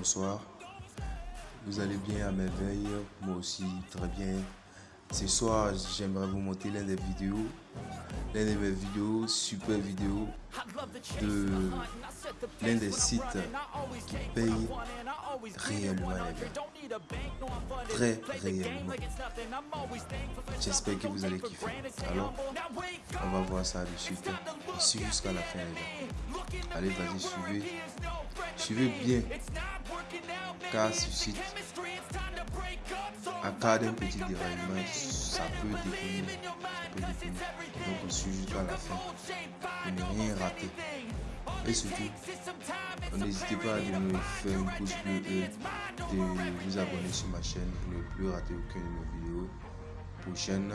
bonsoir. Vous allez bien à merveille, moi aussi très bien. Ce soir, j'aimerais vous montrer l'un des vidéos, l'un des mes vidéos, super vidéo de l'un des sites qui paye réellement les. Très réellement. J'espère que vous allez kiffer. Alors, on va voir ça de suite. Ici jusqu'à la fin les gars. Allez, vas-y, suivez. Suivez bien. Car ce site à cas d'un petit déraillement, ça peut définir. Donc on suit jusqu'à la fin. Ne rien rater. Et surtout, n'hésitez pas à me faire une pouce bleu et de vous abonner sur ma chaîne pour ne plus rater aucune de mes vidéos prochaines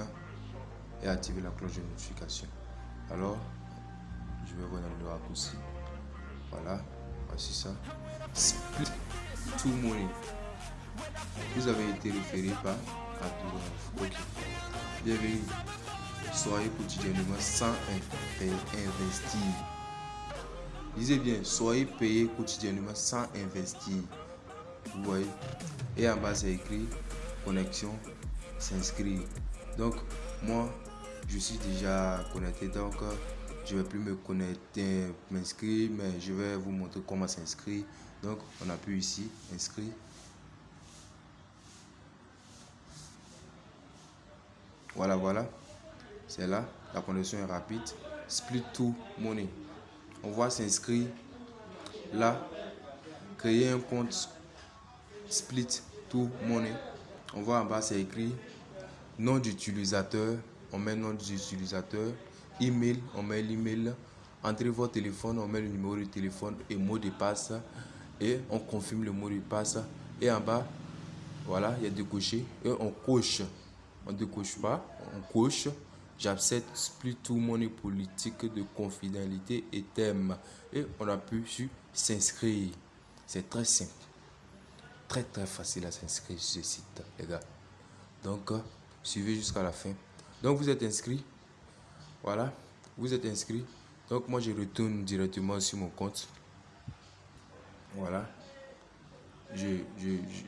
et activer la cloche de notification. Alors, je vais revenir le raccourci. Voilà, voici ça. Split to money. Vous avez été référé par Abdou Ok. Bienvenue. Soyez quotidiennement sans investir. Lisez bien, soyez payé quotidiennement sans investir. Vous voyez? Et en bas, c'est écrit connexion, s'inscrire. Donc, moi, je suis déjà connecté. Donc, je vais plus me connecter, m'inscrire, mais je vais vous montrer comment s'inscrire. Donc, on appuie ici, inscrire. Voilà, voilà. C'est là. La connexion est rapide. Split to money. On voit s'inscrire là. Créer un compte split to money. On voit en bas, c'est écrit nom d'utilisateur. On met nom d'utilisateur. Email, on met l'email. Entrez votre téléphone, on met le numéro de téléphone et mot de passe. Et on confirme le mot de passe. Et en bas, voilà, il y a deux. Et on coche on ne coche pas, on coche. J'accepte plus tout mon politique de confidentialité et thème. Et on appuie sur s'inscrire. C'est très simple. Très très facile à s'inscrire sur ce site, les gars. Donc, euh, suivez jusqu'à la fin. Donc, vous êtes inscrit. Voilà. Vous êtes inscrit. Donc, moi, je retourne directement sur mon compte. Voilà.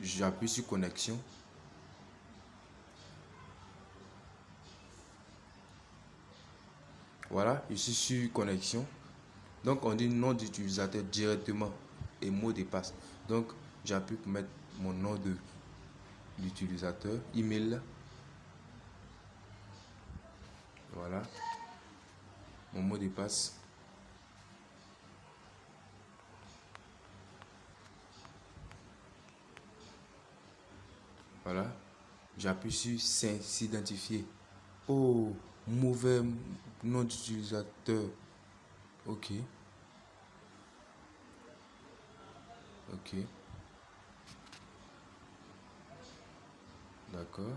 J'appuie sur connexion. Voilà, je suis sur connexion. Donc, on dit nom d'utilisateur directement et mot de passe. Donc, j'appuie pour mettre mon nom de l'utilisateur, email. Voilà. Mon mot de passe. Voilà. J'appuie sur s'identifier. Oh, mauvais nom d'utilisateur. Ok. Ok. D'accord.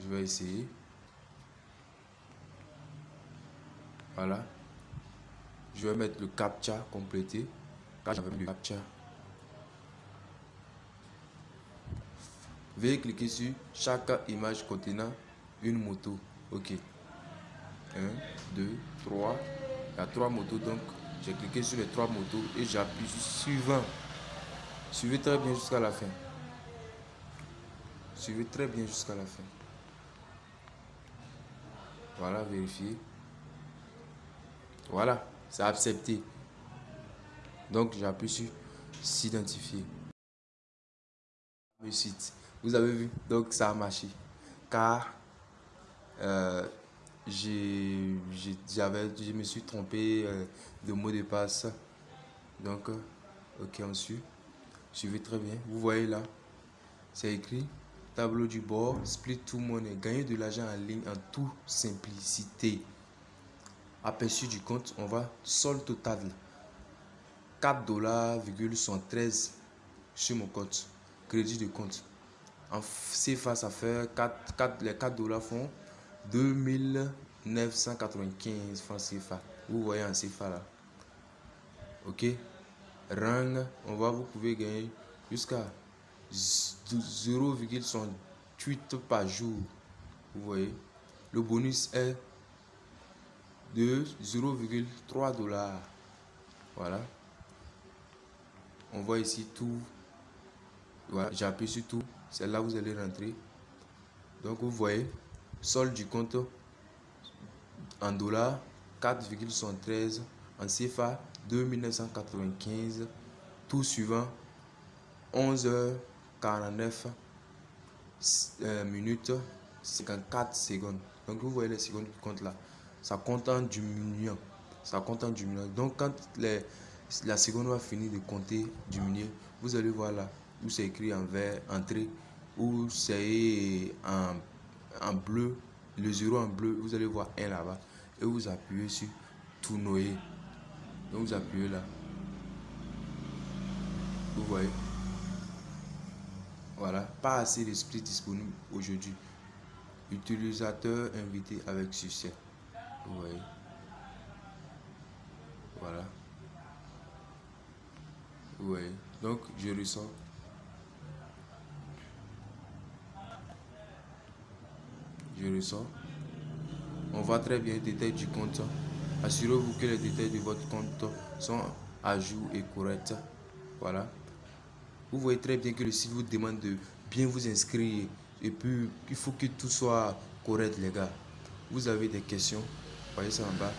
Je vais essayer. Voilà. Je vais mettre le captcha complété. Là, j'avais le captcha. Veuillez cliquer sur chaque image contenant une moto. Ok. 1, 2, 3. Il y a trois motos donc. J'ai cliqué sur les trois motos et j'appuie sur suivant. Suivez très bien jusqu'à la fin. Suivez très bien jusqu'à la fin. Voilà, vérifiez. Voilà, c'est accepté. Donc j'appuie sur s'identifier. Le. Vous avez vu? Donc ça a marché. Car euh, j'avais, je me suis trompé euh, de mot de passe. Donc, euh, ok, on suit. Suivez très bien. Vous voyez là, c'est écrit tableau du bord, split tout money, gagner de l'argent en ligne en toute simplicité. Aperçu du compte, on va sol total 4 dollars sur mon compte. Crédit de compte. En CFA, ça fait 4, 4, les 4 dollars font 2995 francs CFA. Vous voyez en CFA là. Ok? Rang, on va, vous pouvez gagner jusqu'à 0,68 par jour. Vous voyez? Le bonus est de 0,3 dollars. Voilà. On voit ici tout. Voilà, j'appuie sur tout. C'est là où vous allez rentrer. Donc vous voyez, solde du compte en dollars 4,73 en CFA 2995 tout suivant 11h49 euh, minutes 54 secondes. Donc vous voyez les secondes qui comptent là. Ça compte en diminuant. Ça compte en diminuant. Donc quand les, la seconde va finir de compter diminuer vous allez voir là où c'est écrit en vert entrée où c'est en, en bleu le zéro en bleu. Vous allez voir un là-bas. Et vous appuyez sur tournoyer. Donc vous appuyez là. Vous voyez voilà. Pas assez d'esprit disponible aujourd'hui. Utilisateur invité avec succès. Vous voyez voilà. Voyez donc je ressens. Je ressens. On voit très bien les détails du compte. Assurez-vous que les détails de votre compte sont à jour et corrects. Voilà. Vous voyez très bien que le site vous demande de bien vous inscrire. Et puis, il faut que tout soit correct, les gars. Vous avez des questions, voyez ça en bas.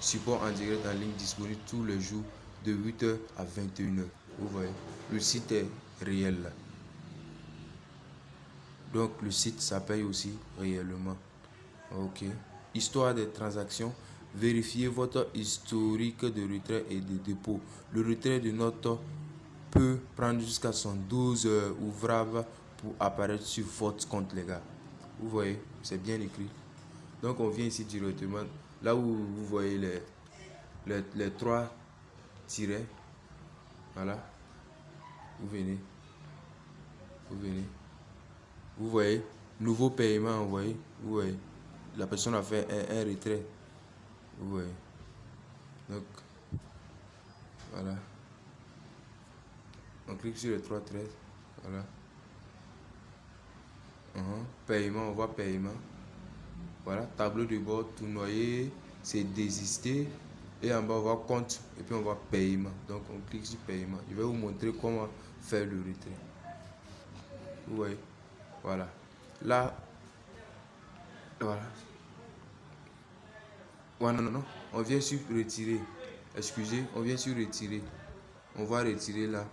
Support en direct en ligne disponible tous les jours de 8h à 21h. Vous voyez, le site est réel. Donc, le site, paye aussi réellement. Ok histoire des transactions, vérifiez votre historique de retrait et de dépôt. Le retrait de notes peut prendre jusqu'à 112 heures ouvrables pour apparaître sur votre compte, les gars. Vous voyez, c'est bien écrit. Donc, on vient ici directement, là où vous voyez les, les, les trois tirets. Voilà. Vous venez. Vous venez. Vous voyez, nouveau paiement envoyé. Vous voyez la personne a fait un, retrait. Oui. Donc, voilà. On clique sur trois traits. Voilà. Uh-huh. Paiement, on voit paiement. Voilà, tableau de bord, tout noyé, c'est désister. Et en bas, on voit compte et puis on voit paiement. Donc, on clique sur paiement. Je vais vous montrer comment faire le retrait. Vous voyez? Voilà. Là, voilà. Ouais, non, non, non. On vient sur retirer. Excusez, on vient sur retirer. On va retirer là.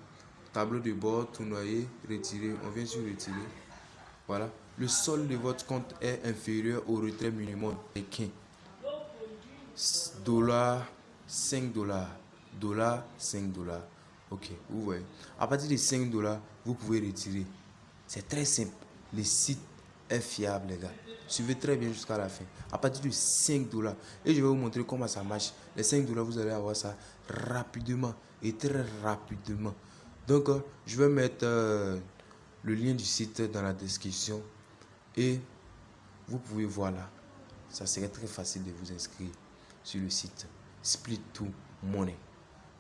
Tableau de bord, tout noyé, retirer. On vient sur retirer. Voilà. Le solde de votre compte est inférieur au retrait minimum pékin. Dollar, 5 dollars. Dollar, 5 dollars. Ok, vous voyez. À partir de 5 dollars, vous pouvez retirer. C'est très simple. Le site est fiable, les gars. Suivez très bien jusqu'à la fin. À partir de 5 dollars. Et je vais vous montrer comment ça marche. Les 5 dollars, vous allez avoir ça rapidement et très rapidement. Donc, euh, je vais mettre euh, le lien du site dans la description. Et vous pouvez voir là. Ça serait très facile de vous inscrire sur le site. Split to Money.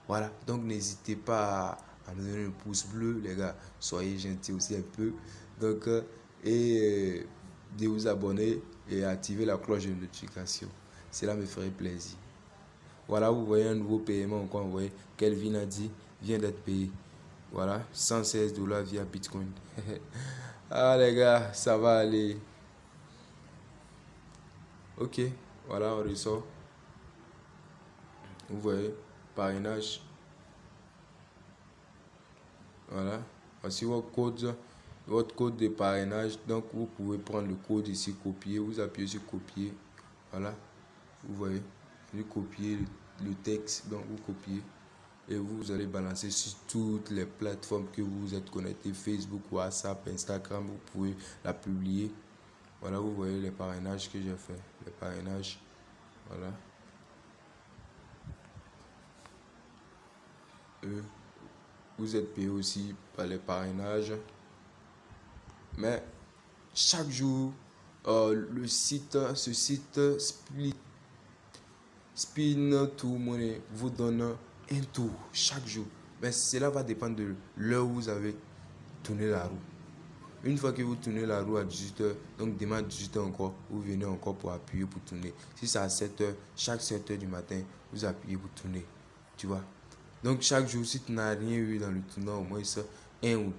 Voilà. Donc, n'hésitez pas à me donner un pouce bleu, les gars. Soyez gentils aussi un peu. Donc, euh, et de vous abonner et activer la cloche de notification. Cela me ferait plaisir. Voilà, vous voyez un nouveau paiement. Vous voyez, Kelvin a dit, vient d'être payé. Voilà, 116 dollars via Bitcoin. ah les gars, ça va aller. Ok, voilà, on ressort. Vous voyez, parrainage. Voilà, voici vos codes votre code de parrainage. Donc, vous pouvez prendre le code ici, copier. Vous appuyez sur copier. Voilà. Vous voyez. Vous copier le, texte. Donc, vous copiez. Et vous allez balancer sur toutes les plateformes que vous êtes connecté. Facebook, WhatsApp, Instagram. Vous pouvez la publier. Voilà, vous voyez les parrainages que j'ai fait. Les parrainages. Voilà. vous êtes payé aussi par les parrainages. Mais chaque jour, euh, le site, ce site Split, Spin to Money vous donne un tour chaque jour. Mais cela va dépendre de l'heure où vous avez tourné la roue. Une fois que vous tournez la roue à 18h, donc demain à 18h encore, vous venez encore pour appuyer pour tourner. Si c'est à 7h, chaque 7h du matin, vous appuyez pour tourner. Tu vois? Donc chaque jour, si tu n'as rien eu dans le tournant, au moins ça, 1 ou,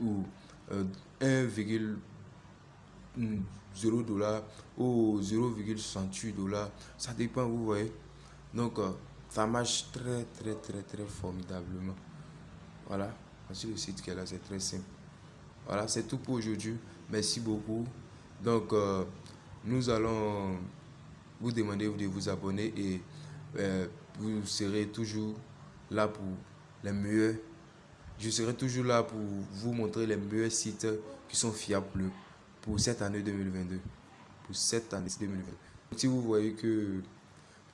ou euh, 1,0 dollar ou 0,68 dollars, ça dépend, vous voyez. Donc, euh, ça marche très, très, très, très formidablement. Voilà, voici le site qu'elle a, c'est très simple. Voilà, c'est tout pour aujourd'hui. Merci beaucoup. Donc, euh, nous allons vous demander de vous abonner et euh, vous serez toujours là pour les meilleurs. Je serai toujours là pour vous montrer les meilleurs sites qui sont fiables pour cette année 2022. Pour cette année 2022. Si vous voyez que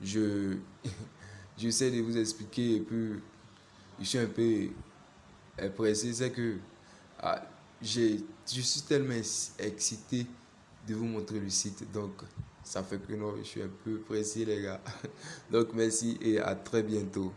je j'essaie de vous expliquer et puis je suis un peu pressé, c'est que ah, je suis tellement excité de vous montrer le site. Donc, ça fait que non, je suis un peu pressé, les gars. Donc, merci et à très bientôt.